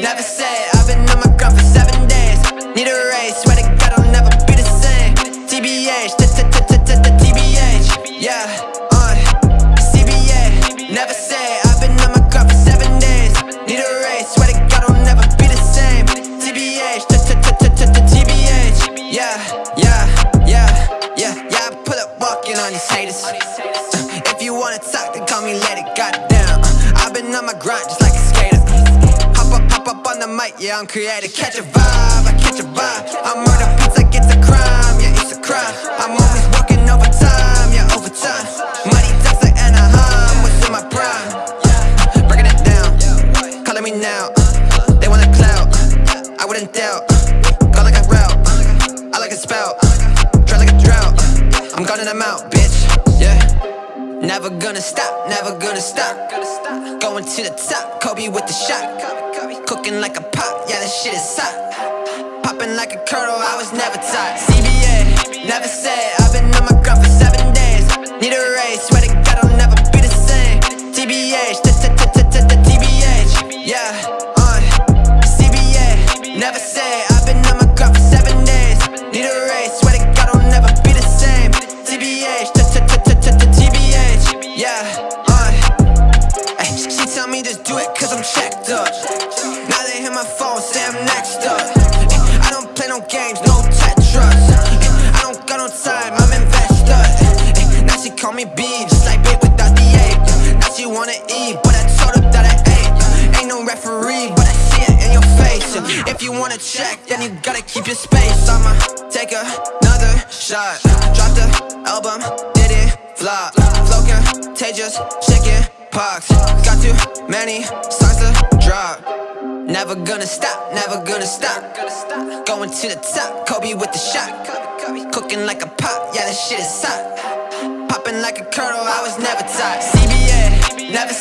never say I've been on my grind for seven days Need a raise, swear to God I'll never be the same TBH, TBH, yeah, uh CBA, never say I've been on my grind for seven days Need a raise, swear to God I'll never be the same TBH, TBH, yeah, yeah, yeah, yeah Yeah, I pull up walking on haters uh, If you wanna talk, then call me later, goddamn uh, I've been on my grind just like the mic, yeah, I'm creative. Catch a vibe, I catch a vibe. I murder beats like it's a crime, yeah, it's a crime. I'm always working overtime, yeah, overtime. Money talks like Anaheim, was in my prime? Breaking it down, calling me now. They want a clout, I wouldn't doubt. Go like a route, I like a spout. Dry like a drought, I'm out, bitch, yeah Never gonna stop, never gonna stop. Going to the top, Kobe with the shot. Cooking like a pot, yeah, this shit is hot. Popping like a kernel, I was never taught. CBA, never say checked up. Now they hit my phone, say I'm next up. I don't play no games, no Tetris. I don't got no time, I'm invested. Now she call me B, just like bait without the A Now she wanna eat, but I told her that I ate. Ain't no referee, but I see it in your face. If you wanna check, then you gotta keep your space. I'ma take another shot. Drop the album, did it flop. Flow contagious, shaking pox Got too many songs to drop. Never gonna stop, never gonna stop. Going to the top, Kobe with the shot. Cooking like a pot, yeah, this shit is hot. Popping like a kernel, I was never taught CBA, never